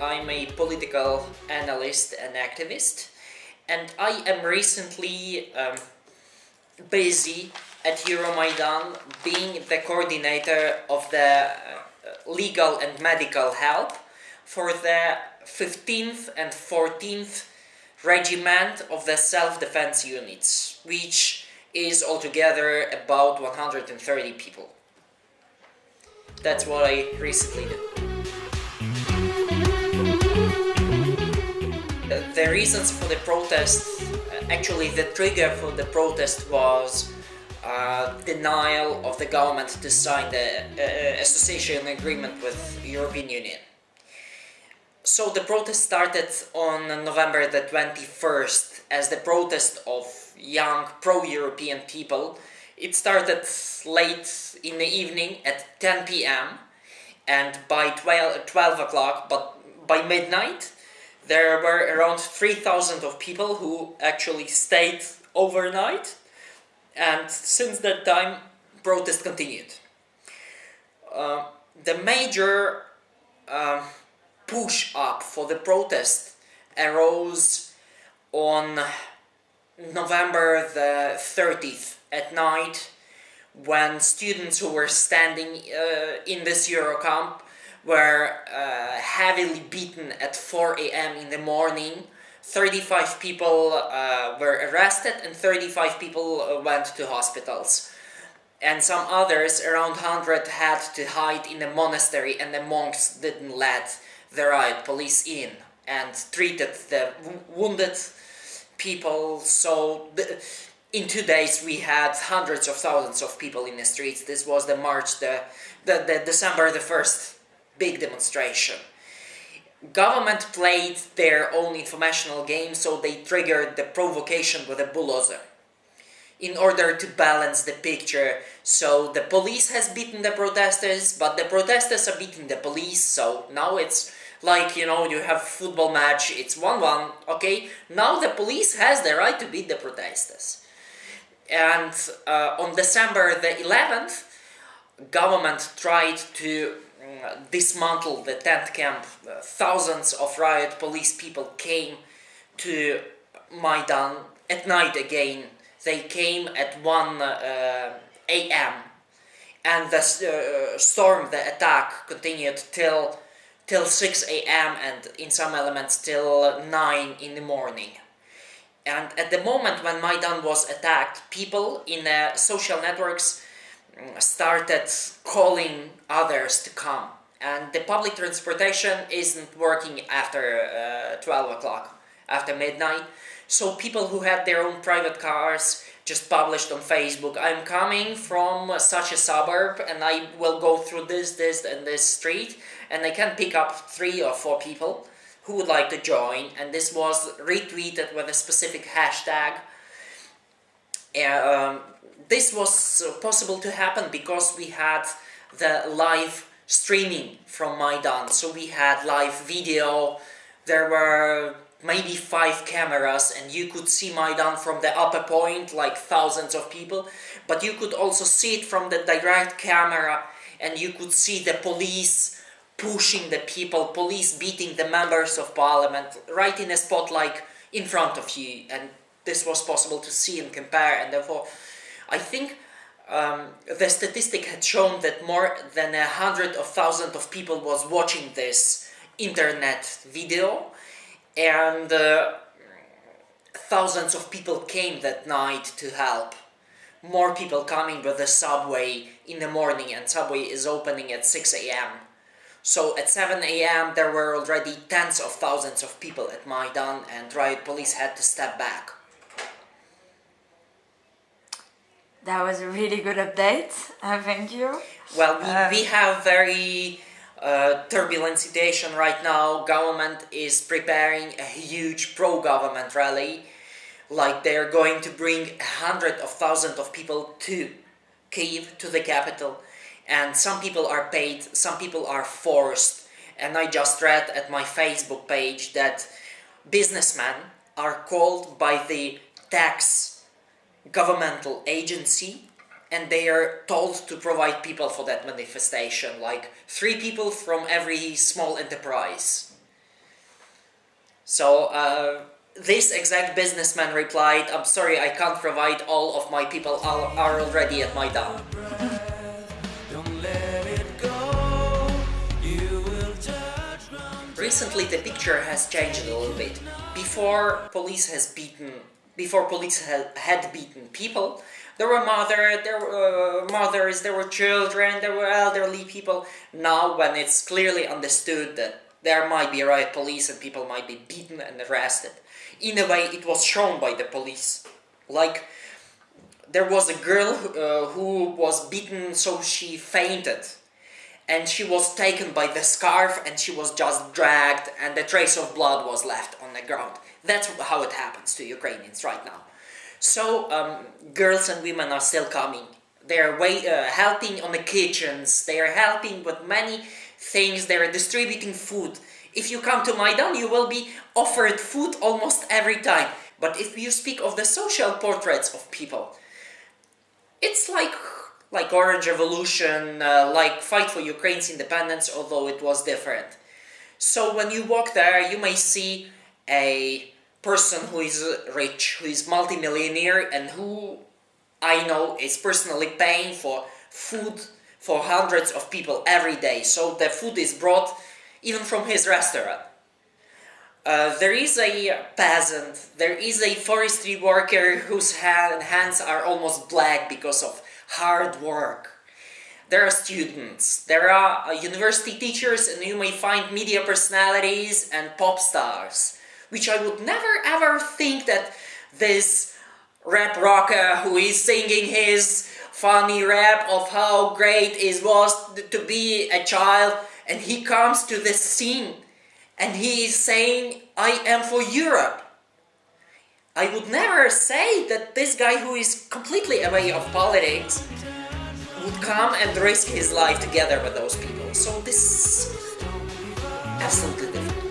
I'm a political analyst and activist, and I am recently um, busy at Euromaidan being the coordinator of the uh, legal and medical help for the 15th and 14th regiment of the self-defense units, which is altogether about 130 people. That's what I recently did. The reasons for the protest, actually the trigger for the protest was uh, denial of the government to sign the uh, association agreement with European Union. So the protest started on November the 21st as the protest of young pro-European people. It started late in the evening at 10 p.m. and by 12, 12 o'clock, but by midnight, there were around 3,000 of people who actually stayed overnight and since that time protest continued. Uh, the major uh, push up for the protest arose on November the 30th at night when students who were standing uh, in this Eurocamp were uh, heavily beaten at 4 a.m. in the morning 35 people uh, were arrested and 35 people uh, went to hospitals. And some others, around 100, had to hide in a monastery and the monks didn't let the riot police in and treated the wounded people. So in two days we had hundreds of thousands of people in the streets. This was the March, the, the, the December the 1st big demonstration government played their own informational game, so they triggered the provocation with a bulldozer in order to balance the picture. So the police has beaten the protesters, but the protesters are beating the police, so now it's like, you know, you have football match, it's 1-1, okay? Now the police has the right to beat the protesters. And uh, on December the 11th, government tried to dismantled the tent camp. Uh, thousands of riot police people came to Maidan at night again. They came at 1 uh, a.m. and the uh, storm, the attack continued till till 6 a.m. and in some elements till 9 in the morning. And at the moment when Maidan was attacked, people in social networks started calling others to come. And the public transportation isn't working after uh, 12 o'clock after midnight. So people who had their own private cars just published on Facebook I'm coming from such a suburb and I will go through this this and this street and I can pick up three or four people who would like to join. And this was retweeted with a specific hashtag um, this was possible to happen because we had the live streaming from Maidan. So we had live video, there were maybe five cameras and you could see Maidan from the upper point, like thousands of people, but you could also see it from the direct camera and you could see the police pushing the people, police beating the members of parliament right in a spot like in front of you. And this was possible to see and compare and therefore I think um, the statistic had shown that more than a hundred of thousands of people was watching this internet video and uh, thousands of people came that night to help. More people coming with the subway in the morning and subway is opening at 6 a.m. So at 7 a.m. there were already tens of thousands of people at Maidan and riot police had to step back. That was a really good update. Uh, thank you. Well, we, um, we have very uh, turbulent situation right now. Government is preparing a huge pro-government rally. Like they're going to bring hundreds of thousands of people to Kiev, to the capital. And some people are paid, some people are forced. And I just read at my Facebook page that businessmen are called by the tax governmental agency and they are told to provide people for that manifestation, like three people from every small enterprise. So uh, this exact businessman replied, I'm sorry, I can't provide all of my people are, are already at my Maidan. Recently the picture has changed a little bit. Before police has beaten, before police had, beaten people, there were mother, there were uh, mothers, there were children, there were elderly people. Now when it's clearly understood that there might be riot police and people might be beaten and arrested. In a way, it was shown by the police. Like, there was a girl uh, who was beaten so she fainted. And she was taken by the scarf and she was just dragged and the trace of blood was left on the ground. That's how it happens to Ukrainians right now. So, um, girls and women are still coming. They're uh, helping on the kitchens, they are helping with many things, they're distributing food. If you come to Maidan, you will be offered food almost every time. But if you speak of the social portraits of people, it's like like Orange Revolution, uh, like Fight for Ukraine's independence, although it was different. So when you walk there, you may see a person who is rich, who is multimillionaire, and who I know is personally paying for food for hundreds of people every day. So the food is brought even from his restaurant. Uh, there is a peasant, there is a forestry worker whose hand, hands are almost black because of hard work. There are students, there are uh, university teachers and you may find media personalities and pop stars, which I would never ever think that this rap rocker who is singing his funny rap of how great it was to be a child and he comes to this scene and he is saying I am for Europe. I would never say that this guy who is completely away of politics would come and risk his life together with those people. So this is absolutely different.